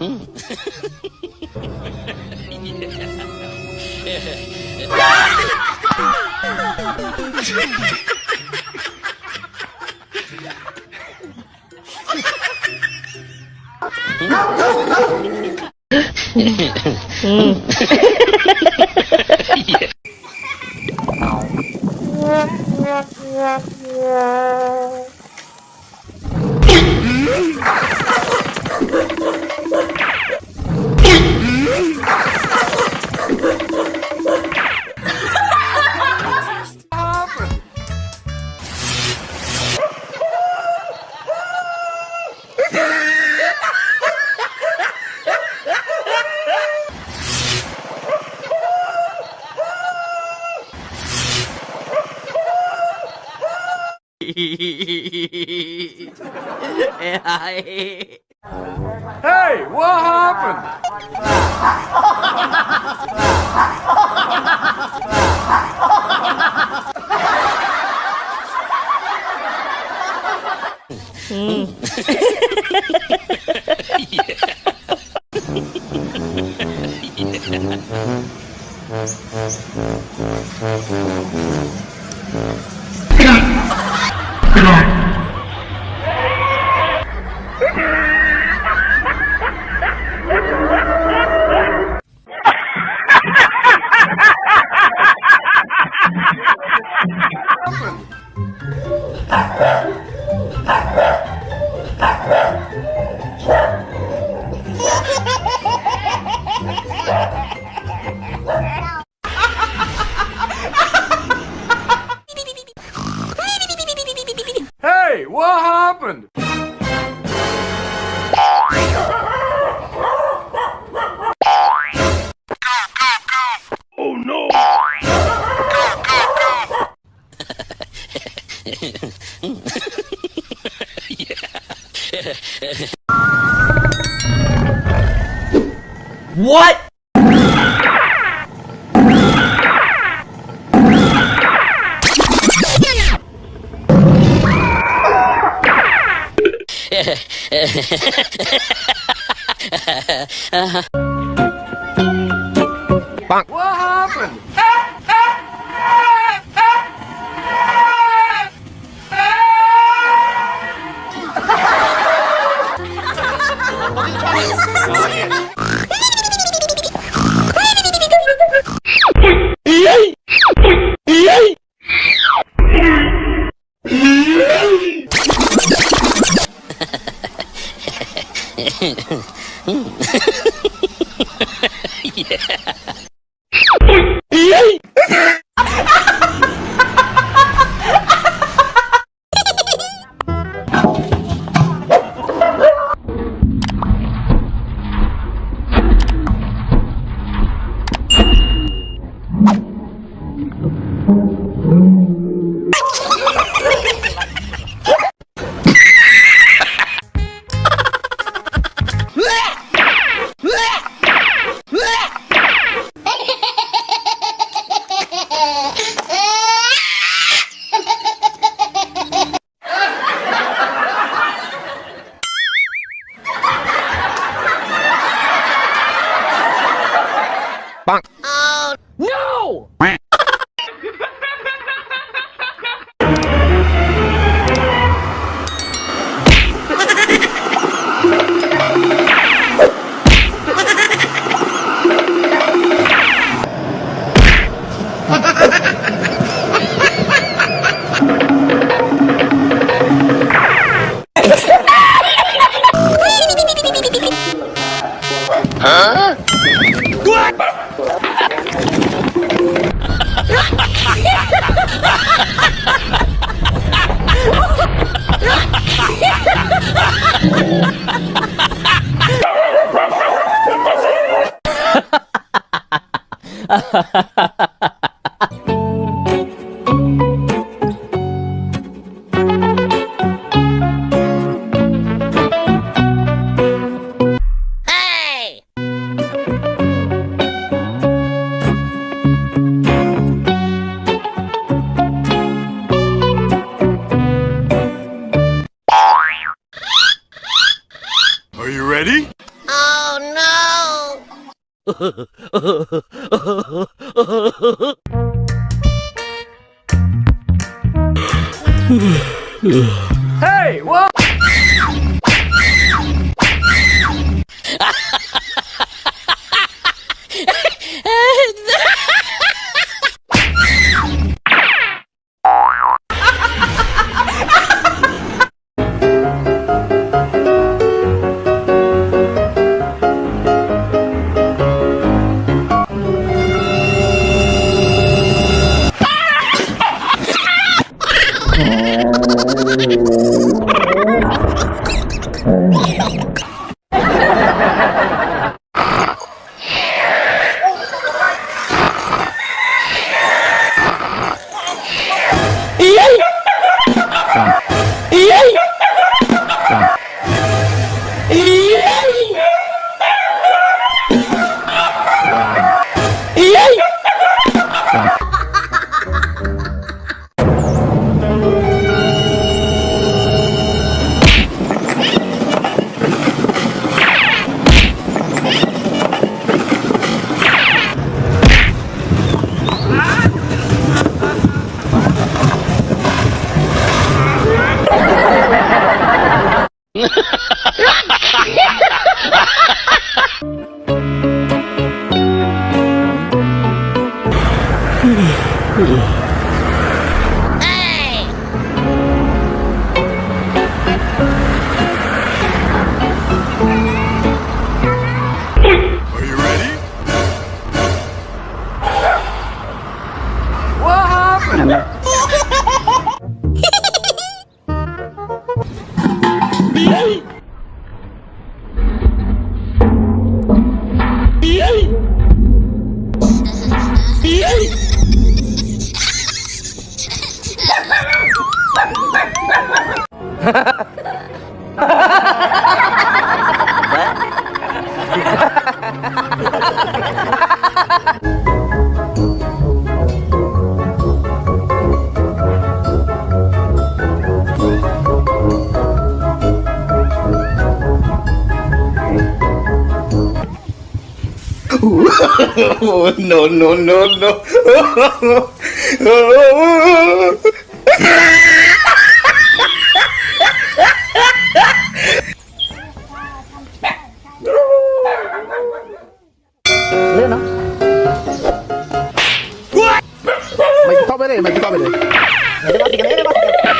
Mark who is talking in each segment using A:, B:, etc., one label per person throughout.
A: うん。Yeah. Hey, what happened? Hey, hmm.
B: What?
A: What happened? Are you ready?
C: Oh
A: Hey, what?
C: no, no, no, no.
D: May kita ba rin, may kita ba rin. May mati ka, may mati ka.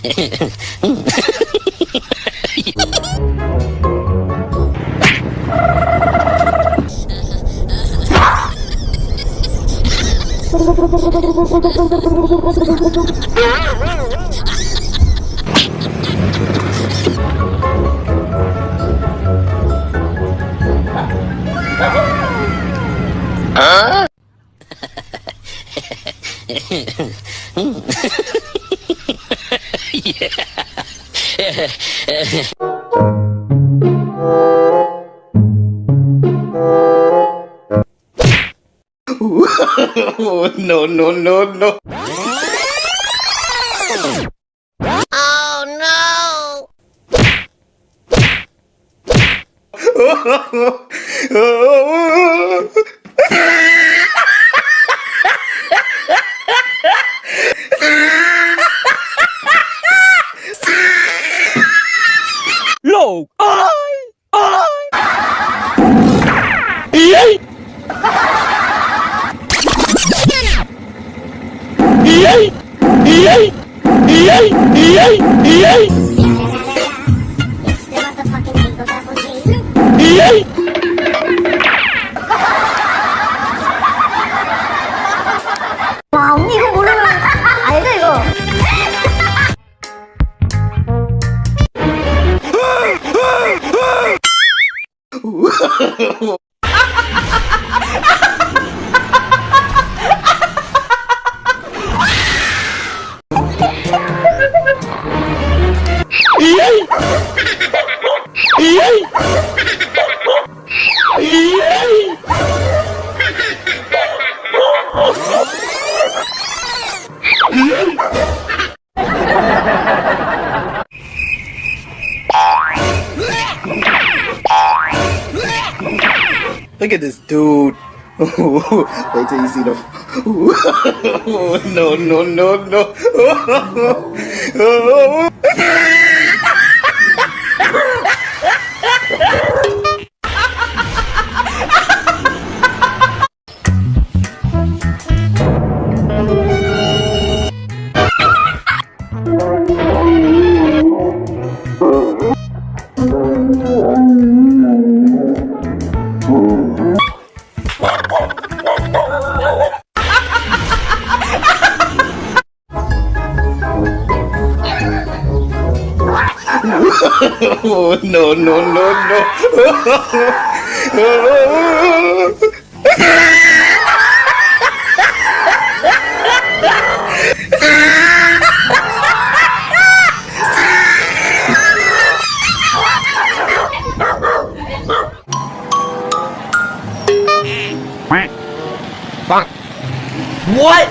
D: Hehehe cái
C: Oh, no, no, no, no. Oh, at this dude. Wait till you see the. no, no, no, no. no no no no no Fuck. What?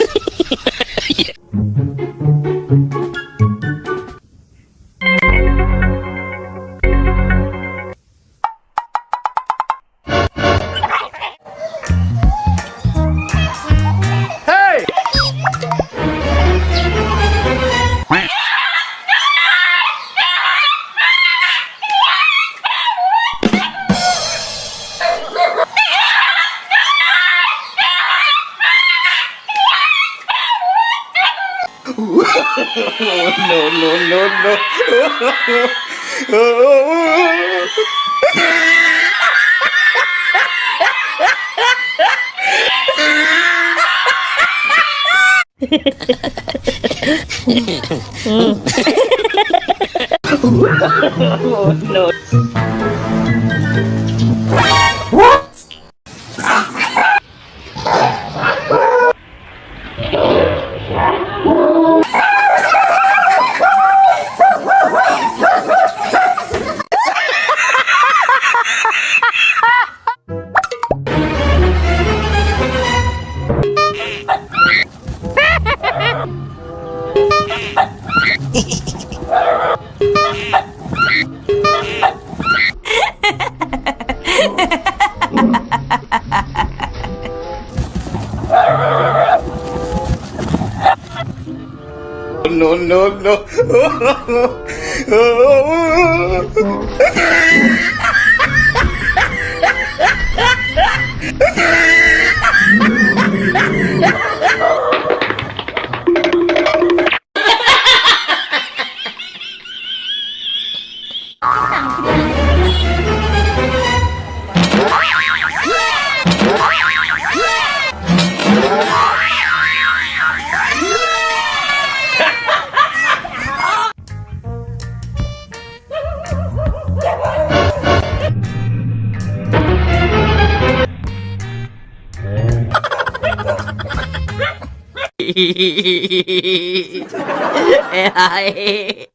C: ừ. no, no, no.
A: Hey, Hì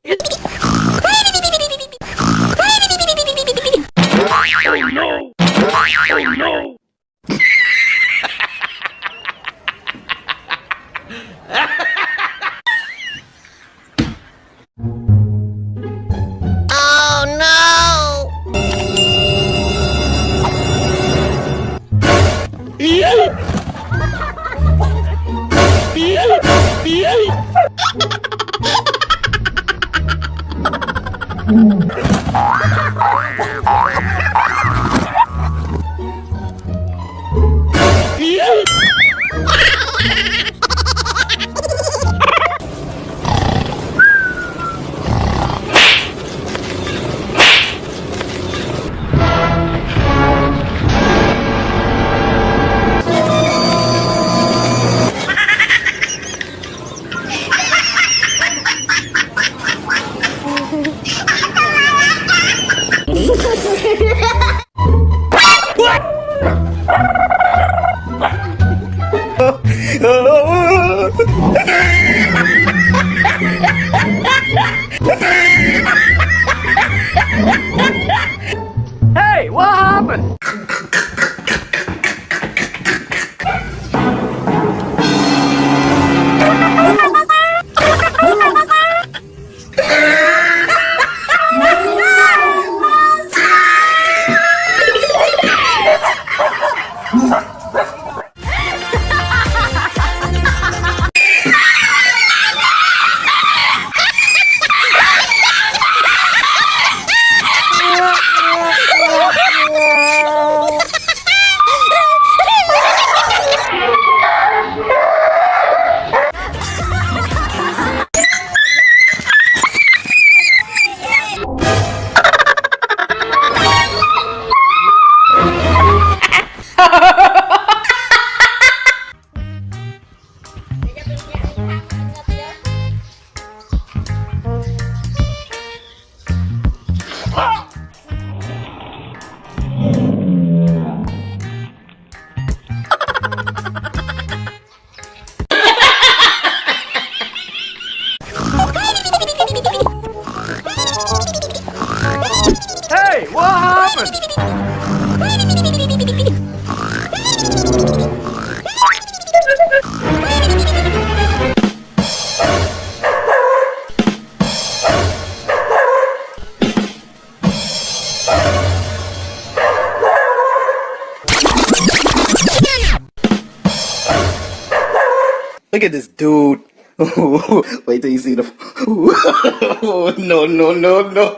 C: Look at this dude. Wait till you see the. no, no, no, no.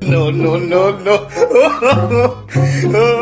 C: no, no, no, no.